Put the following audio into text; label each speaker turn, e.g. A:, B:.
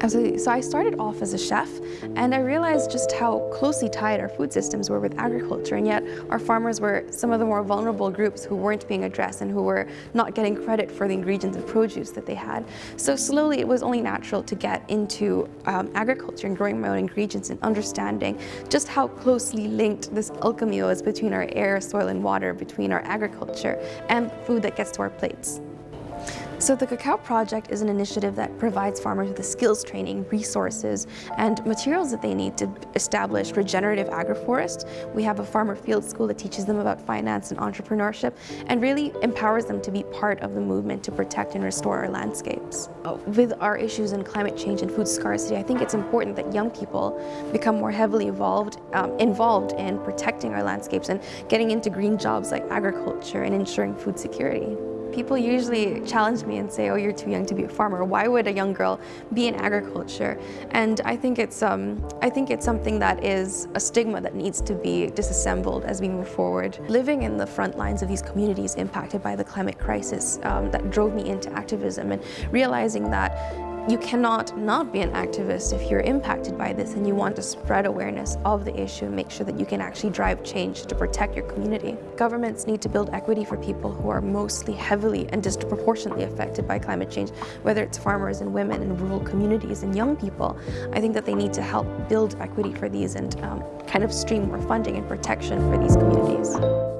A: Absolutely. So I started off as a chef and I realized just how closely tied our food systems were with agriculture and yet our farmers were some of the more vulnerable groups who weren't being addressed and who were not getting credit for the ingredients of produce that they had. So slowly it was only natural to get into um, agriculture and growing my own ingredients and understanding just how closely linked this alchemy was between our air, soil and water, between our agriculture and food that gets to our plates. So the Cacao Project is an initiative that provides farmers with the skills training, resources, and materials that they need to establish regenerative agroforests. We have a farmer field school that teaches them about finance and entrepreneurship and really empowers them to be part of the movement to protect and restore our landscapes. With our issues in climate change and food scarcity, I think it's important that young people become more heavily involved, um, involved in protecting our landscapes and getting into green jobs like agriculture and ensuring food security. People usually challenge me and say, oh, you're too young to be a farmer. Why would a young girl be in agriculture? And I think it's, um, I think it's something that is a stigma that needs to be disassembled as we move forward. Living in the front lines of these communities impacted by the climate crisis um, that drove me into activism and realizing that you cannot not be an activist if you're impacted by this and you want to spread awareness of the issue and make sure that you can actually drive change to protect your community. Governments need to build equity for people who are mostly heavily and disproportionately affected by climate change, whether it's farmers and women in rural communities and young people. I think that they need to help build equity for these and um, kind of stream more funding and protection for these communities.